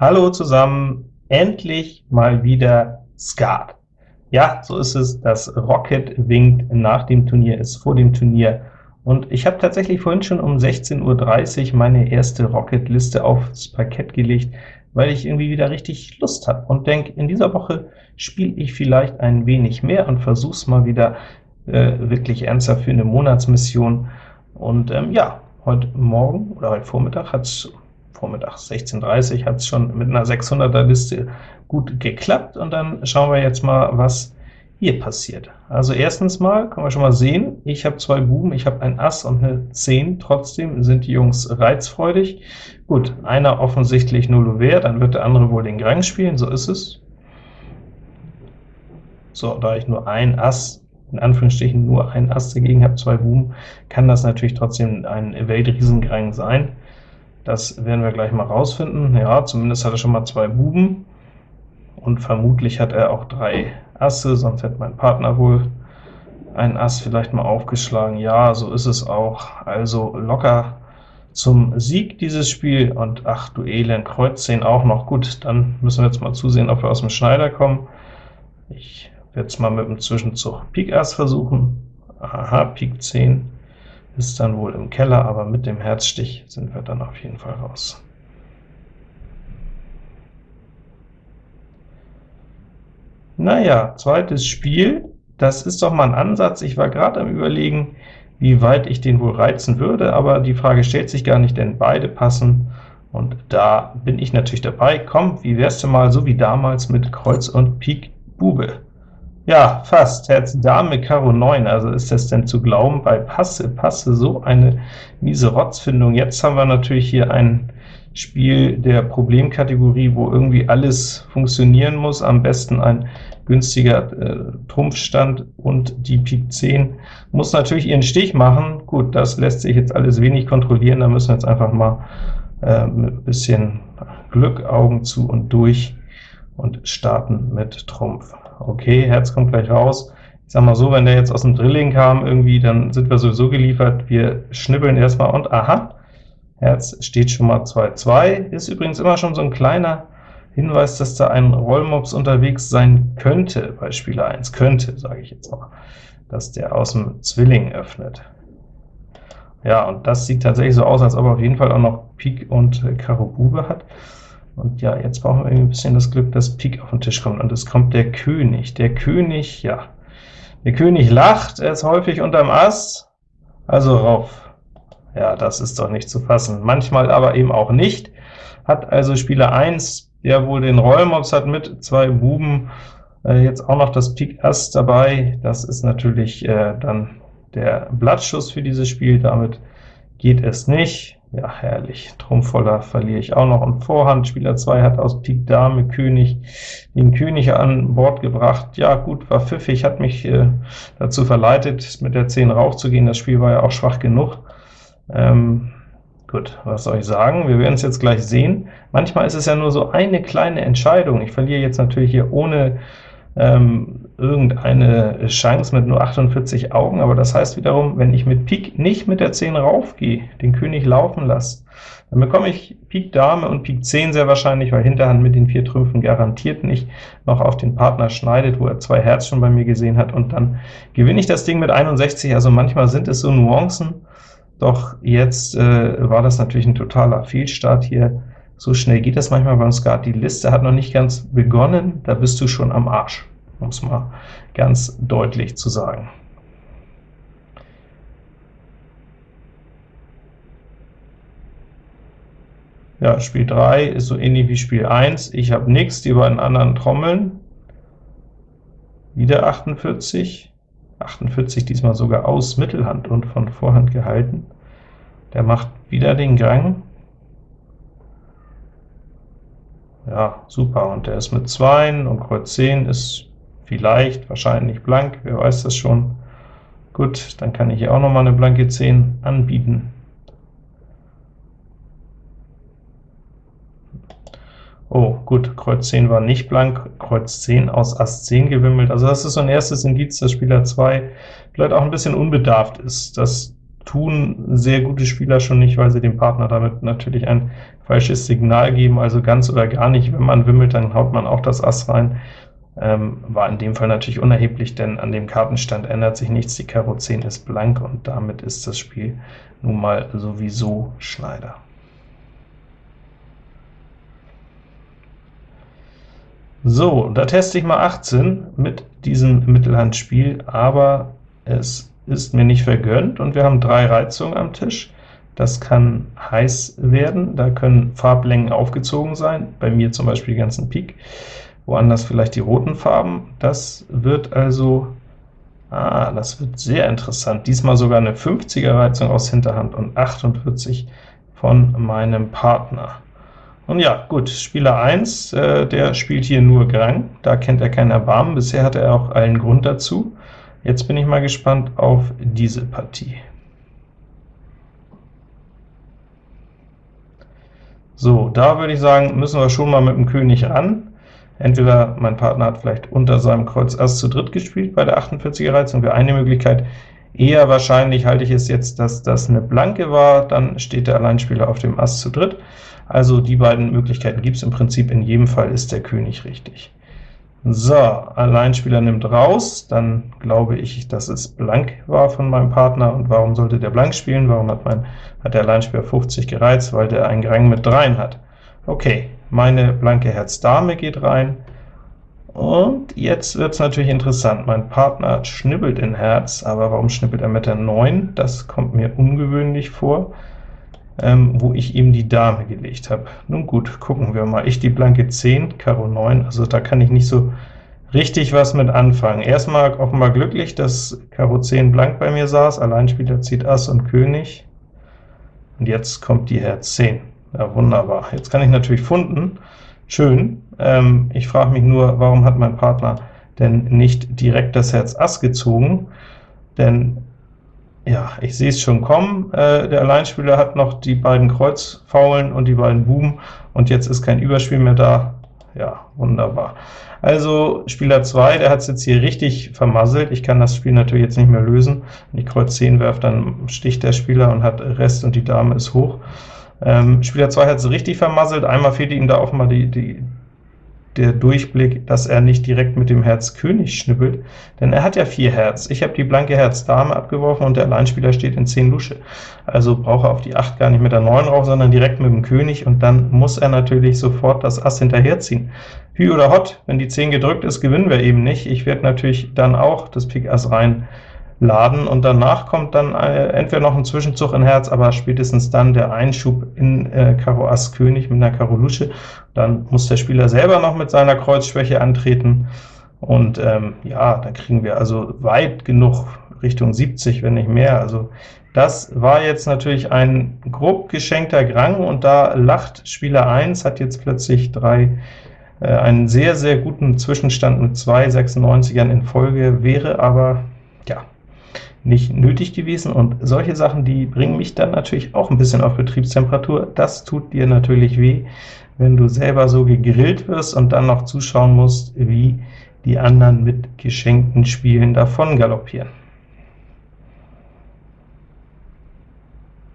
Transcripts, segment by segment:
Hallo zusammen, endlich mal wieder Skat. Ja, so ist es, das Rocket winkt nach dem Turnier, ist vor dem Turnier, und ich habe tatsächlich vorhin schon um 16.30 Uhr meine erste Rocket-Liste aufs Parkett gelegt, weil ich irgendwie wieder richtig Lust habe und denke, in dieser Woche spiele ich vielleicht ein wenig mehr und versuche es mal wieder äh, wirklich ernsthaft für eine Monatsmission. Und ähm, ja, heute Morgen oder heute Vormittag hat es Vormittag 16.30 hat es schon mit einer 600er Liste gut geklappt, und dann schauen wir jetzt mal, was hier passiert. Also erstens mal können wir schon mal sehen, ich habe zwei Buben, ich habe ein Ass und eine 10, trotzdem sind die Jungs reizfreudig. Gut, einer offensichtlich null Ouvert, dann wird der andere wohl den Grang spielen, so ist es. So, da ich nur ein Ass, in Anführungsstrichen nur ein Ass dagegen habe, zwei Buben, kann das natürlich trotzdem ein Weltriesengrang sein. Das werden wir gleich mal rausfinden. Ja, zumindest hat er schon mal zwei Buben, und vermutlich hat er auch drei Asse, sonst hätte mein Partner wohl ein Ass vielleicht mal aufgeschlagen. Ja, so ist es auch. Also locker zum Sieg dieses Spiel, und ach du Elend, Kreuz 10 auch noch. Gut, dann müssen wir jetzt mal zusehen, ob wir aus dem Schneider kommen. Ich werde es mal mit dem Zwischenzug Pik Ass versuchen. Aha, Pik 10 ist dann wohl im Keller, aber mit dem Herzstich sind wir dann auf jeden Fall raus. Naja, zweites Spiel, das ist doch mal ein Ansatz. Ich war gerade am überlegen, wie weit ich den wohl reizen würde, aber die Frage stellt sich gar nicht, denn beide passen, und da bin ich natürlich dabei. Komm, wie wär's denn mal so wie damals mit Kreuz und Pik Bube? Ja, fast. Herz Dame Karo 9, also ist das denn zu glauben, bei Passe, Passe so eine miese Rotzfindung. Jetzt haben wir natürlich hier ein Spiel der Problemkategorie, wo irgendwie alles funktionieren muss, am besten ein günstiger äh, Trumpfstand, und die Pik 10 muss natürlich ihren Stich machen. Gut, das lässt sich jetzt alles wenig kontrollieren, da müssen wir jetzt einfach mal äh, mit ein bisschen Glück Augen zu und durch und starten mit Trumpf. Okay, Herz kommt gleich raus. Ich sag mal so, wenn der jetzt aus dem Drilling kam irgendwie, dann sind wir sowieso geliefert. Wir schnibbeln erstmal und aha, Herz steht schon mal 2-2. Ist übrigens immer schon so ein kleiner Hinweis, dass da ein Rollmops unterwegs sein könnte bei Spieler 1. Könnte, sage ich jetzt mal, dass der aus dem Zwilling öffnet. Ja, und das sieht tatsächlich so aus, als ob er auf jeden Fall auch noch Pik und Karo Bube hat. Und ja, jetzt brauchen wir ein bisschen das Glück, dass Pik auf den Tisch kommt, und es kommt der König. Der König, ja, der König lacht, er ist häufig unterm Ass, also rauf. Ja, das ist doch nicht zu fassen. Manchmal aber eben auch nicht. Hat also Spieler 1, der wohl den Rollmops hat mit zwei Buben, äh, jetzt auch noch das Pik Ass dabei. Das ist natürlich äh, dann der Blattschuss für dieses Spiel. Damit geht es nicht. Ja, herrlich. Trumpfvoller verliere ich auch noch. Und Vorhand, Spieler 2 hat aus Pik Dame König den König an Bord gebracht. Ja gut, war pfiffig, hat mich äh, dazu verleitet, mit der 10 raufzugehen. Das Spiel war ja auch schwach genug. Ähm, gut, was soll ich sagen? Wir werden es jetzt gleich sehen. Manchmal ist es ja nur so eine kleine Entscheidung. Ich verliere jetzt natürlich hier ohne ähm, irgendeine Chance mit nur 48 Augen, aber das heißt wiederum, wenn ich mit Pik nicht mit der 10 raufgehe, den König laufen lasse, dann bekomme ich Pik Dame und Pik 10 sehr wahrscheinlich, weil Hinterhand mit den vier Trümpfen garantiert nicht noch auf den Partner schneidet, wo er zwei Herz schon bei mir gesehen hat, und dann gewinne ich das Ding mit 61. Also manchmal sind es so Nuancen, doch jetzt äh, war das natürlich ein totaler Fehlstart hier. So schnell geht das manchmal beim Skat. Die Liste hat noch nicht ganz begonnen, da bist du schon am Arsch, um es mal ganz deutlich zu sagen. Ja, Spiel 3 ist so ähnlich wie Spiel 1. Ich habe nichts, die beiden anderen trommeln. Wieder 48. 48 diesmal sogar aus Mittelhand und von Vorhand gehalten. Der macht wieder den Gang. Ja, super, und der ist mit 2 und Kreuz 10 ist vielleicht, wahrscheinlich blank, wer weiß das schon. Gut, dann kann ich hier auch noch mal eine blanke 10 anbieten. Oh, gut, Kreuz 10 war nicht blank, Kreuz 10 aus Ass 10 gewimmelt. Also das ist so ein erstes Indiz, dass Spieler 2 vielleicht auch ein bisschen unbedarft ist. Das tun sehr gute Spieler schon nicht, weil sie dem Partner damit natürlich ein falsches Signal geben, also ganz oder gar nicht. Wenn man wimmelt, dann haut man auch das Ass rein. Ähm, war in dem Fall natürlich unerheblich, denn an dem Kartenstand ändert sich nichts. Die Karo 10 ist blank, und damit ist das Spiel nun mal sowieso Schneider. So, da teste ich mal 18 mit diesem Mittelhandspiel, aber es ist mir nicht vergönnt, und wir haben drei Reizungen am Tisch. Das kann heiß werden, da können Farblängen aufgezogen sein, bei mir zum Beispiel die ganzen Pik, woanders vielleicht die roten Farben. Das wird also, ah, das wird sehr interessant. Diesmal sogar eine 50er Reizung aus Hinterhand und 48 von meinem Partner. Und ja, gut, Spieler 1, äh, der spielt hier nur Grang, da kennt er keinen Erbarmen, bisher hatte er auch allen Grund dazu. Jetzt bin ich mal gespannt auf diese Partie. So, da würde ich sagen, müssen wir schon mal mit dem König ran. Entweder mein Partner hat vielleicht unter seinem Kreuz Ass zu dritt gespielt bei der 48er Reizung, wäre eine Möglichkeit. Eher wahrscheinlich halte ich es jetzt, dass das eine Blanke war, dann steht der Alleinspieler auf dem Ass zu dritt. Also die beiden Möglichkeiten gibt es im Prinzip, in jedem Fall ist der König richtig. So, Alleinspieler nimmt raus, dann glaube ich, dass es blank war von meinem Partner. Und warum sollte der blank spielen? Warum hat, mein, hat der Alleinspieler 50 gereizt? Weil der einen Rang mit 3 hat. Okay, meine blanke Herz Dame geht rein, und jetzt wird es natürlich interessant. Mein Partner schnibbelt in Herz, aber warum schnippelt er mit der 9? Das kommt mir ungewöhnlich vor, ähm, wo ich ihm die Dame gelegt habe. Nun gut, gucken wir mal. Ich die blanke 10, Karo 9, also da kann ich nicht so richtig was mit anfangen. Erstmal offenbar glücklich, dass Karo 10 blank bei mir saß, Alleinspieler zieht Ass und König, und jetzt kommt die Herz 10. Ja, wunderbar. Jetzt kann ich natürlich funden, schön. Ähm, ich frage mich nur, warum hat mein Partner denn nicht direkt das Herz Ass gezogen? Denn ja, ich sehe es schon kommen. Äh, der Alleinspieler hat noch die beiden Kreuzfaulen und die beiden Buben, und jetzt ist kein Überspiel mehr da. Ja, wunderbar. Also Spieler 2, der hat es jetzt hier richtig vermasselt. Ich kann das Spiel natürlich jetzt nicht mehr lösen. Wenn ich Kreuz 10 werfe, dann sticht der Spieler und hat Rest, und die Dame ist hoch. Ähm, Spieler 2 hat es richtig vermasselt, einmal fehlte ihm da offenbar die, die, der Durchblick, dass er nicht direkt mit dem Herz König schnippelt, denn er hat ja 4 Herz. Ich habe die blanke Herz Dame abgeworfen, und der Alleinspieler steht in 10 Lusche. Also braucht er auf die 8 gar nicht mit der 9 rauf, sondern direkt mit dem König, und dann muss er natürlich sofort das Ass hinterherziehen. Hü oder Hot, wenn die 10 gedrückt ist, gewinnen wir eben nicht. Ich werde natürlich dann auch das Pik Ass rein laden, und danach kommt dann äh, entweder noch ein Zwischenzug in Herz, aber spätestens dann der Einschub in äh, Karo Ass König mit einer Karo Lusche. Dann muss der Spieler selber noch mit seiner Kreuzschwäche antreten, und ähm, ja, dann kriegen wir also weit genug Richtung 70, wenn nicht mehr. Also das war jetzt natürlich ein grob geschenkter Grang, und da lacht Spieler 1, hat jetzt plötzlich drei äh, einen sehr, sehr guten Zwischenstand mit zwei 96ern in Folge, wäre aber nicht nötig gewesen, und solche Sachen, die bringen mich dann natürlich auch ein bisschen auf Betriebstemperatur. Das tut dir natürlich weh, wenn du selber so gegrillt wirst und dann noch zuschauen musst, wie die anderen mit geschenkten Spielen davon galoppieren.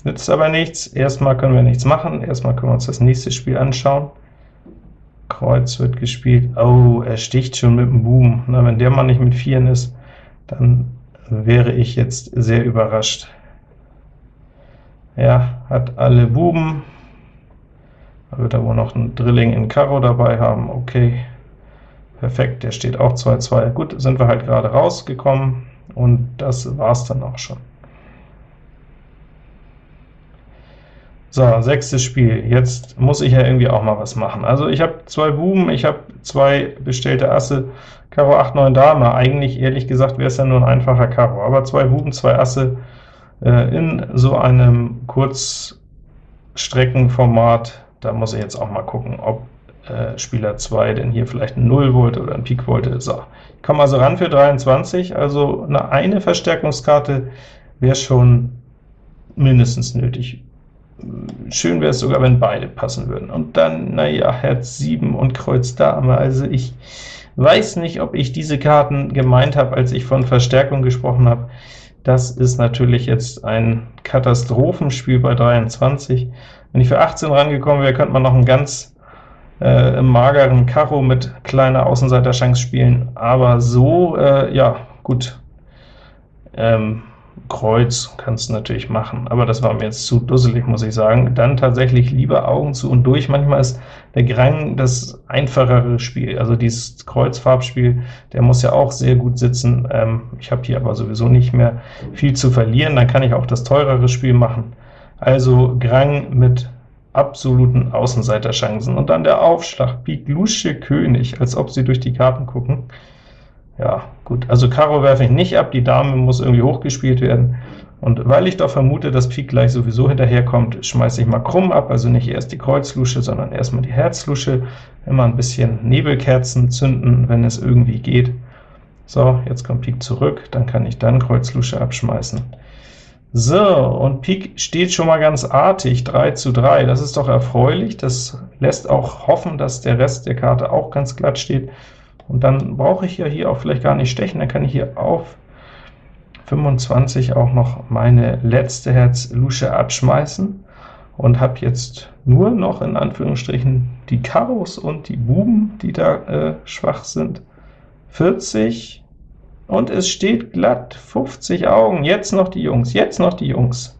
Nützt aber nichts, erstmal können wir nichts machen, erstmal können wir uns das nächste Spiel anschauen. Kreuz wird gespielt, oh, er sticht schon mit dem Buben. Na, wenn der Mann nicht mit Vieren ist, dann wäre ich jetzt sehr überrascht. Ja, hat alle Buben, da wird er wohl noch ein Drilling in Karo dabei haben, okay, perfekt, der steht auch 2-2. Gut, sind wir halt gerade rausgekommen, und das war's dann auch schon. So, sechstes Spiel. Jetzt muss ich ja irgendwie auch mal was machen. Also ich habe zwei Buben, ich habe zwei bestellte Asse, Karo 8, 9 Dame. Eigentlich, ehrlich gesagt, wäre es ja nur ein einfacher Karo, aber zwei Buben, zwei Asse äh, in so einem Kurzstreckenformat, da muss ich jetzt auch mal gucken, ob äh, Spieler 2 denn hier vielleicht ein 0 wollte oder ein Pik wollte. So, ich komme also ran für 23, also eine, eine Verstärkungskarte wäre schon mindestens nötig schön wäre es sogar, wenn beide passen würden. Und dann, naja, Herz 7 und Kreuz Dame, also ich weiß nicht, ob ich diese Karten gemeint habe, als ich von Verstärkung gesprochen habe. Das ist natürlich jetzt ein Katastrophenspiel bei 23. Wenn ich für 18 rangekommen wäre, könnte man noch einen ganz äh, mageren Karo mit kleiner Außenseiterchance spielen, aber so, äh, ja, gut, ähm, Kreuz kannst du natürlich machen, aber das war mir jetzt zu dusselig, muss ich sagen. Dann tatsächlich lieber Augen zu und durch. Manchmal ist der Grang das einfachere Spiel, also dieses Kreuzfarbspiel, der muss ja auch sehr gut sitzen. Ähm, ich habe hier aber sowieso nicht mehr viel zu verlieren, dann kann ich auch das teurere Spiel machen. Also Grang mit absoluten Außenseiterchancen. Und dann der Aufschlag, Pik Lusche König, als ob sie durch die Karten gucken. Ja, gut, also Karo werfe ich nicht ab, die Dame muss irgendwie hochgespielt werden. Und weil ich doch vermute, dass Pik gleich sowieso hinterherkommt, schmeiße ich mal krumm ab, also nicht erst die Kreuzlusche, sondern erstmal die Herzlusche. Immer ein bisschen Nebelkerzen zünden, wenn es irgendwie geht. So, jetzt kommt Pik zurück, dann kann ich dann Kreuzlusche abschmeißen. So, und Pik steht schon mal ganz artig, 3 zu 3. Das ist doch erfreulich, das lässt auch hoffen, dass der Rest der Karte auch ganz glatt steht. Und dann brauche ich ja hier auch vielleicht gar nicht stechen, dann kann ich hier auf 25 auch noch meine letzte Herz-Lusche abschmeißen und habe jetzt nur noch in Anführungsstrichen die Karos und die Buben, die da äh, schwach sind. 40, und es steht glatt, 50 Augen, jetzt noch die Jungs, jetzt noch die Jungs.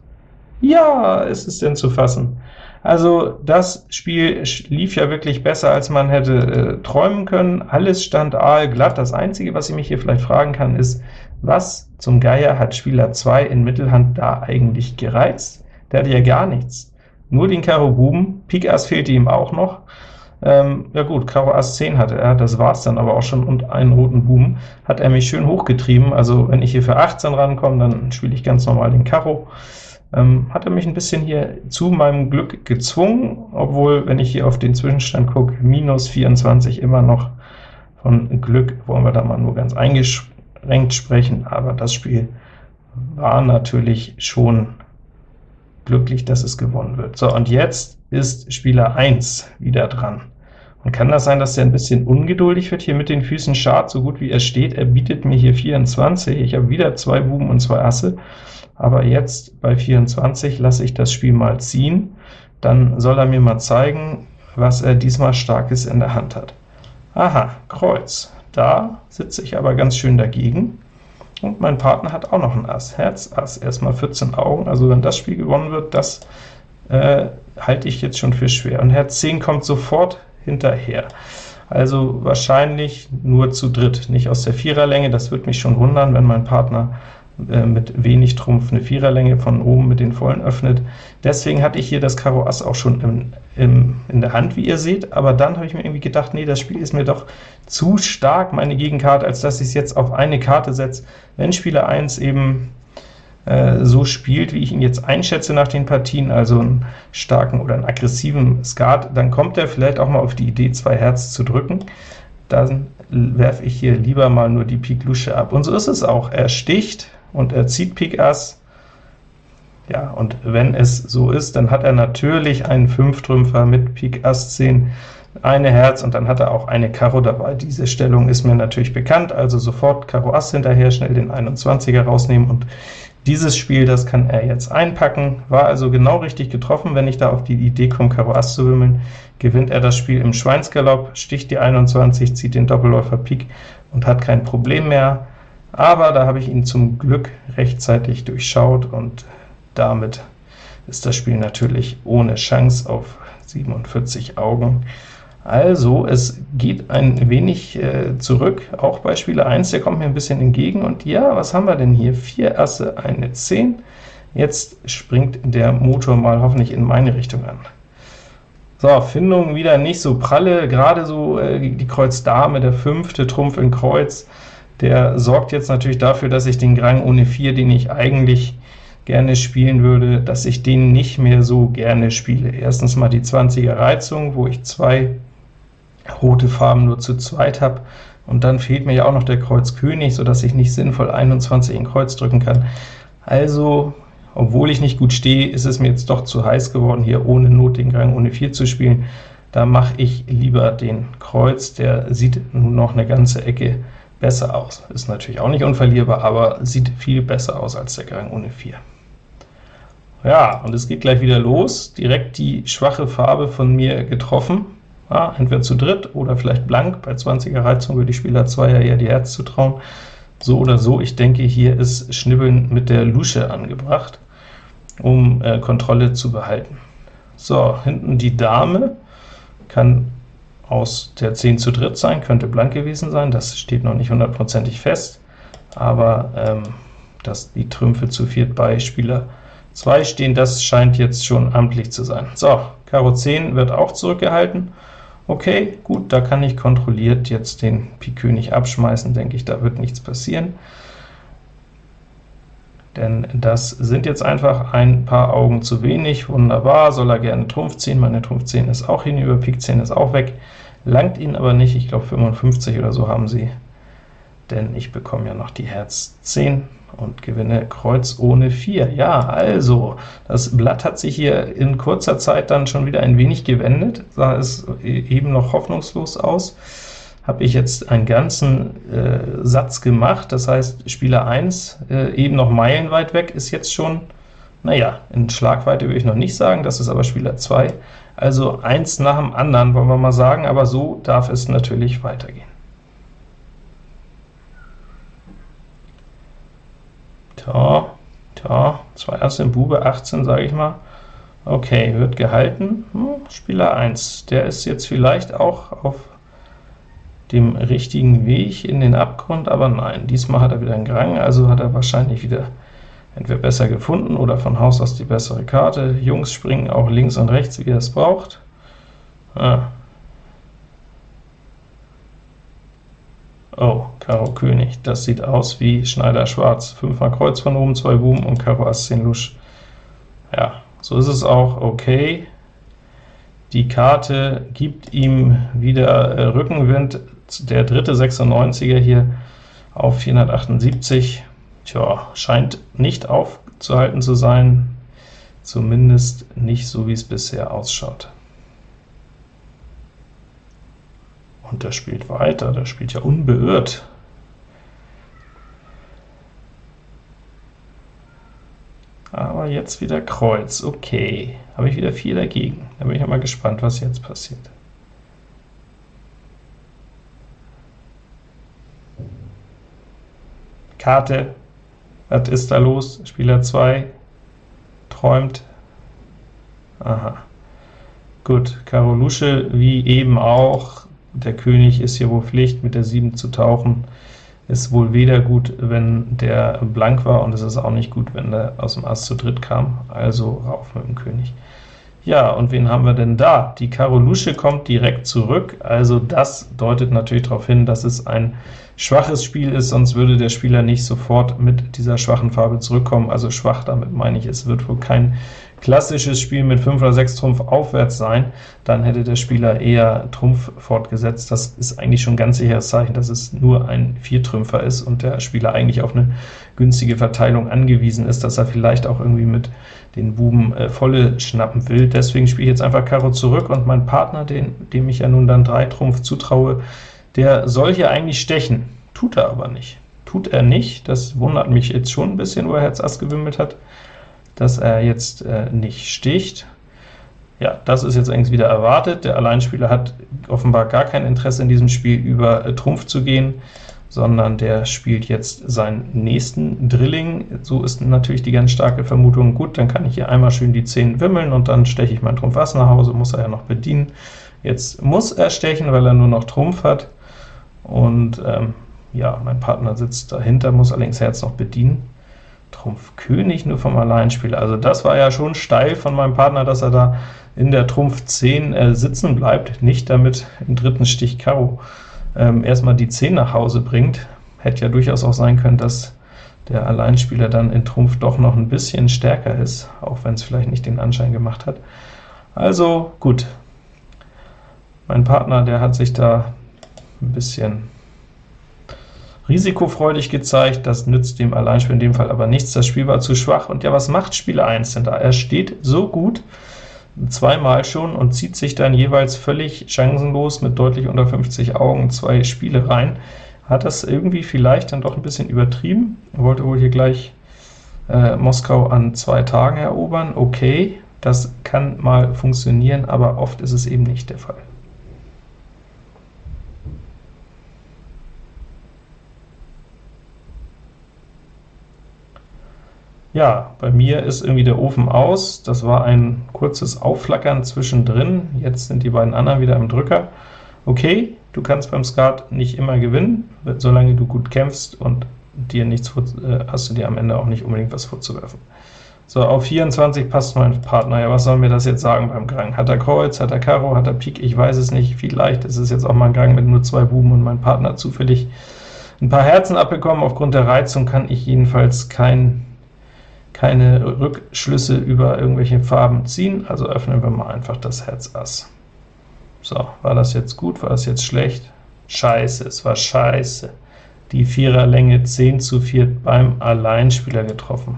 Ja, ist es denn zu fassen. Also das Spiel lief ja wirklich besser, als man hätte äh, träumen können. Alles stand aalglatt. Das Einzige, was ich mich hier vielleicht fragen kann, ist, was zum Geier hat Spieler 2 in Mittelhand da eigentlich gereizt? Der hatte ja gar nichts. Nur den Karo Buben, Pik Ass fehlte ihm auch noch. Ähm, ja gut, Karo Ass 10 hatte er, das war's dann aber auch schon, und einen roten Buben hat er mich schön hochgetrieben. Also wenn ich hier für 18 rankomme, dann spiele ich ganz normal den Karo ähm, hat er mich ein bisschen hier zu meinem Glück gezwungen, obwohl, wenn ich hier auf den Zwischenstand gucke, minus 24 immer noch von Glück, wollen wir da mal nur ganz eingeschränkt sprechen, aber das Spiel war natürlich schon glücklich, dass es gewonnen wird. So, und jetzt ist Spieler 1 wieder dran. Und kann das sein, dass er ein bisschen ungeduldig wird hier mit den Füßen Schad, so gut wie er steht? Er bietet mir hier 24, ich habe wieder zwei Buben und zwei Asse, aber jetzt bei 24 lasse ich das Spiel mal ziehen, dann soll er mir mal zeigen, was er diesmal Starkes in der Hand hat. Aha, Kreuz. Da sitze ich aber ganz schön dagegen, und mein Partner hat auch noch ein Ass, Herz, Ass, erstmal 14 Augen, also wenn das Spiel gewonnen wird, das äh, halte ich jetzt schon für schwer. Und Herz 10 kommt sofort hinterher. Also wahrscheinlich nur zu dritt, nicht aus der Viererlänge, das würde mich schon wundern, wenn mein Partner äh, mit wenig Trumpf eine Viererlänge von oben mit den Vollen öffnet. Deswegen hatte ich hier das Karo Ass auch schon im, im, in der Hand, wie ihr seht, aber dann habe ich mir irgendwie gedacht, nee, das Spiel ist mir doch zu stark, meine Gegenkarte, als dass ich es jetzt auf eine Karte setze. Wenn Spieler 1 eben äh, so spielt, wie ich ihn jetzt einschätze nach den Partien, also einen starken oder einen aggressiven Skat, dann kommt er vielleicht auch mal auf die Idee, zwei Herz zu drücken. Dann werfe ich hier lieber mal nur die Pik Lusche ab. Und so ist es auch. Er sticht, und er zieht Pik Ass. Ja, und wenn es so ist, dann hat er natürlich einen Fünftrümpfer mit Pik Ass 10, eine Herz, und dann hat er auch eine Karo dabei. Diese Stellung ist mir natürlich bekannt, also sofort Karo Ass hinterher, schnell den 21er rausnehmen, und dieses Spiel, das kann er jetzt einpacken, war also genau richtig getroffen. Wenn ich da auf die Idee komme, Karo Ass zu wimmeln, gewinnt er das Spiel im Schweinsgalopp, sticht die 21, zieht den Doppelläufer Pik und hat kein Problem mehr aber da habe ich ihn zum Glück rechtzeitig durchschaut, und damit ist das Spiel natürlich ohne Chance auf 47 Augen. Also, es geht ein wenig äh, zurück, auch bei Spieler 1, der kommt mir ein bisschen entgegen, und ja, was haben wir denn hier? Vier Asse, eine 10. Jetzt springt der Motor mal hoffentlich in meine Richtung an. So, Findung wieder nicht so pralle, gerade so äh, die Kreuz Dame, der fünfte Trumpf in Kreuz, der sorgt jetzt natürlich dafür, dass ich den Grang ohne 4, den ich eigentlich gerne spielen würde, dass ich den nicht mehr so gerne spiele. Erstens mal die 20er Reizung, wo ich zwei rote Farben nur zu zweit habe, und dann fehlt mir ja auch noch der Kreuz König, so dass ich nicht sinnvoll 21 in Kreuz drücken kann. Also, obwohl ich nicht gut stehe, ist es mir jetzt doch zu heiß geworden, hier ohne Not den Grang ohne 4 zu spielen. Da mache ich lieber den Kreuz, der sieht nun noch eine ganze Ecke besser aus. Ist natürlich auch nicht unverlierbar, aber sieht viel besser aus als der Gang ohne 4. Ja, und es geht gleich wieder los, direkt die schwache Farbe von mir getroffen, ja, entweder zu dritt oder vielleicht blank, bei 20er Reizung würde die Spieler 2 ja eher die Herz zutrauen. So oder so, ich denke, hier ist Schnibbeln mit der Lusche angebracht, um äh, Kontrolle zu behalten. So, hinten die Dame, kann aus der 10 zu dritt sein, könnte blank gewesen sein, das steht noch nicht hundertprozentig fest, aber ähm, dass die Trümpfe zu viert bei Spieler 2 stehen, das scheint jetzt schon amtlich zu sein. So, Karo 10 wird auch zurückgehalten. Okay, gut, da kann ich kontrolliert jetzt den Pik König abschmeißen, denke ich, da wird nichts passieren. Denn das sind jetzt einfach ein paar Augen zu wenig. Wunderbar, soll er gerne Trumpf ziehen, meine Trumpf 10 ist auch hinüber, Pik 10 ist auch weg, langt ihn aber nicht, ich glaube 55 oder so haben sie, denn ich bekomme ja noch die Herz 10 und gewinne Kreuz ohne 4. Ja, also, das Blatt hat sich hier in kurzer Zeit dann schon wieder ein wenig gewendet, sah es eben noch hoffnungslos aus. Habe ich jetzt einen ganzen äh, Satz gemacht, das heißt, Spieler 1, äh, eben noch meilenweit weg, ist jetzt schon, naja, in Schlagweite würde ich noch nicht sagen, das ist aber Spieler 2, also eins nach dem anderen, wollen wir mal sagen, aber so darf es natürlich weitergehen. Tja, tja, zwei Asse im Bube, 18, sage ich mal. Okay, wird gehalten. Hm, Spieler 1, der ist jetzt vielleicht auch auf dem richtigen Weg in den Abgrund, aber nein, diesmal hat er wieder einen Grang, also hat er wahrscheinlich wieder entweder besser gefunden oder von Haus aus die bessere Karte. Jungs springen auch links und rechts, wie er es braucht. Ah, Oh, Karo König, das sieht aus wie Schneider Schwarz. Fünfmal Kreuz von oben, zwei Buben und Karo Ass 10 Lusch. Ja, so ist es auch okay. Die Karte gibt ihm wieder äh, Rückenwind, der dritte 96er hier auf 478. Tja, scheint nicht aufzuhalten zu sein, zumindest nicht so, wie es bisher ausschaut. Und der spielt weiter, der spielt ja unbeirrt. Aber jetzt wieder Kreuz, okay. Habe ich wieder 4 dagegen. Da bin ich mal gespannt, was jetzt passiert. Karte, was ist da los? Spieler 2 träumt. Aha. Gut, Karo Lusche, wie eben auch, der König ist hier wohl Pflicht, mit der 7 zu tauchen, ist wohl weder gut, wenn der blank war, und es ist auch nicht gut, wenn der aus dem Ass zu dritt kam, also rauf mit dem König. Ja, und wen haben wir denn da? Die Karo Lusche kommt direkt zurück, also das deutet natürlich darauf hin, dass es ein schwaches Spiel ist, sonst würde der Spieler nicht sofort mit dieser schwachen Farbe zurückkommen, also schwach, damit meine ich, es wird wohl kein klassisches Spiel mit 5 oder 6 Trumpf aufwärts sein, dann hätte der Spieler eher Trumpf fortgesetzt. Das ist eigentlich schon ein ganz sicheres Zeichen, dass es nur ein Viertrümpfer ist und der Spieler eigentlich auf eine günstige Verteilung angewiesen ist, dass er vielleicht auch irgendwie mit den Buben äh, volle schnappen will. Deswegen spiele ich jetzt einfach Karo zurück, und mein Partner, den, dem ich ja nun dann 3 Trumpf zutraue, der soll hier eigentlich stechen, tut er aber nicht. Tut er nicht, das wundert mich jetzt schon ein bisschen, wo er Herz Ass gewimmelt hat dass er jetzt äh, nicht sticht. Ja, das ist jetzt eigentlich wieder erwartet. Der Alleinspieler hat offenbar gar kein Interesse in diesem Spiel über äh, Trumpf zu gehen, sondern der spielt jetzt seinen nächsten Drilling. So ist natürlich die ganz starke Vermutung, gut, dann kann ich hier einmal schön die 10 wimmeln, und dann steche ich mein Trumpf Ass nach Hause, muss er ja noch bedienen. Jetzt muss er stechen, weil er nur noch Trumpf hat, und ähm, ja, mein Partner sitzt dahinter, muss allerdings Herz noch bedienen. Trumpf König nur vom Alleinspieler. Also das war ja schon steil von meinem Partner, dass er da in der Trumpf 10 äh, sitzen bleibt, nicht damit im dritten Stich Karo ähm, erstmal die 10 nach Hause bringt. Hätte ja durchaus auch sein können, dass der Alleinspieler dann in Trumpf doch noch ein bisschen stärker ist, auch wenn es vielleicht nicht den Anschein gemacht hat. Also gut, mein Partner, der hat sich da ein bisschen risikofreudig gezeigt, das nützt dem Alleinspieler in dem Fall aber nichts, das Spiel war zu schwach. Und ja, was macht Spieler 1 denn da? Er steht so gut, zweimal schon, und zieht sich dann jeweils völlig chancenlos mit deutlich unter 50 Augen zwei Spiele rein. hat das irgendwie vielleicht dann doch ein bisschen übertrieben, er wollte wohl hier gleich äh, Moskau an zwei Tagen erobern, okay, das kann mal funktionieren, aber oft ist es eben nicht der Fall. Ja, bei mir ist irgendwie der Ofen aus. Das war ein kurzes Aufflackern zwischendrin. Jetzt sind die beiden anderen wieder im Drücker. Okay, du kannst beim Skat nicht immer gewinnen, solange du gut kämpfst und dir nichts äh, hast du dir am Ende auch nicht unbedingt was vorzuwerfen. So, auf 24 passt mein Partner. Ja, was soll mir das jetzt sagen beim Gang? Hat er Kreuz, hat er Karo, hat er Pik? Ich weiß es nicht. Vielleicht ist es jetzt auch mal ein Gang mit nur zwei Buben und mein Partner zufällig ein paar Herzen abbekommen. Aufgrund der Reizung kann ich jedenfalls kein keine Rückschlüsse über irgendwelche Farben ziehen, also öffnen wir mal einfach das Herz Ass. So, war das jetzt gut, war das jetzt schlecht? Scheiße, es war scheiße. Die Viererlänge 10 zu 4 beim Alleinspieler getroffen.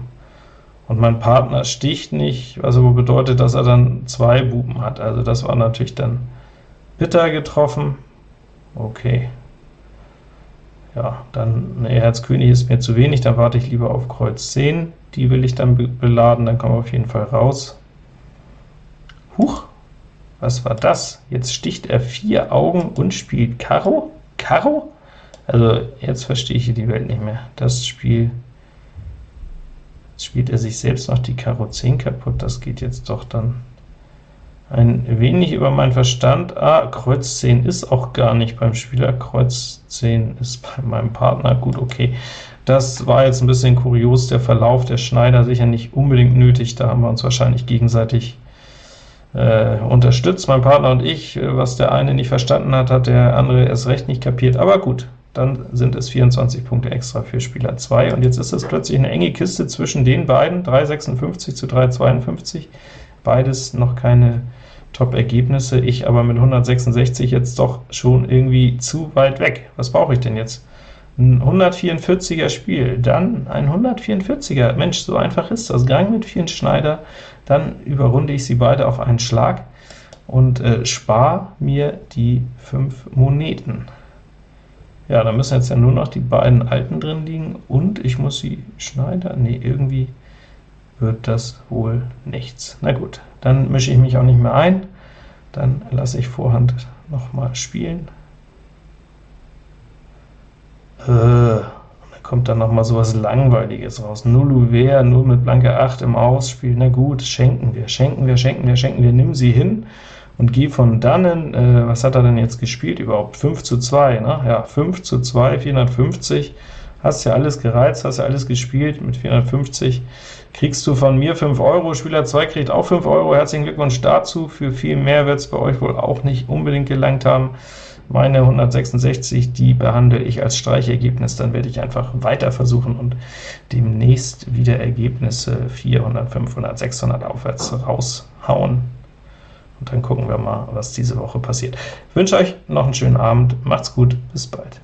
Und mein Partner sticht nicht, was aber bedeutet, dass er dann zwei Buben hat. Also das war natürlich dann bitter getroffen. Okay. Ja, dann ne, Herz König ist mir zu wenig, dann warte ich lieber auf Kreuz 10 die will ich dann beladen, dann kommen wir auf jeden Fall raus. Huch, was war das? Jetzt sticht er vier Augen und spielt Karo? Karo? Also jetzt verstehe ich hier die Welt nicht mehr. Das Spiel jetzt spielt er sich selbst noch die Karo 10 kaputt, das geht jetzt doch dann ein wenig über meinen Verstand. Ah, Kreuz 10 ist auch gar nicht beim Spieler, Kreuz 10 ist bei meinem Partner. Gut, okay. Das war jetzt ein bisschen kurios, der Verlauf der Schneider sicher nicht unbedingt nötig, da haben wir uns wahrscheinlich gegenseitig äh, unterstützt, mein Partner und ich. Was der eine nicht verstanden hat, hat der andere erst recht nicht kapiert, aber gut, dann sind es 24 Punkte extra für Spieler 2, und jetzt ist es plötzlich eine enge Kiste zwischen den beiden, 3,56 zu 3,52, beides noch keine Top-Ergebnisse, ich aber mit 166 jetzt doch schon irgendwie zu weit weg. Was brauche ich denn jetzt? ein 144er Spiel, dann ein 144er, Mensch, so einfach ist das, Gang mit vielen Schneider, dann überrunde ich sie beide auf einen Schlag und äh, spare mir die fünf Moneten. Ja, da müssen jetzt ja nur noch die beiden alten drin liegen, und ich muss sie Schneider, nee, irgendwie wird das wohl nichts. Na gut, dann mische ich mich auch nicht mehr ein, dann lasse ich Vorhand noch mal spielen. Äh, da kommt dann noch mal so was Langweiliges raus. Null Uver, nur mit blanker 8 im Ausspiel. Na gut, schenken wir, schenken wir, schenken wir, schenken wir. Nimm sie hin und geh von dannen. Äh, was hat er denn jetzt gespielt überhaupt? 5 zu 2, ne? Ja, 5 zu 2, 450. Hast ja alles gereizt, hast ja alles gespielt. Mit 450 kriegst du von mir 5 Euro. Spieler 2 kriegt auch 5 Euro. Herzlichen Glückwunsch dazu. Für viel mehr wird es bei euch wohl auch nicht unbedingt gelangt haben. Meine 166, die behandle ich als Streichergebnis, dann werde ich einfach weiter versuchen und demnächst wieder Ergebnisse 400, 500, 600 aufwärts raushauen. Und dann gucken wir mal, was diese Woche passiert. Ich wünsche euch noch einen schönen Abend, macht's gut, bis bald.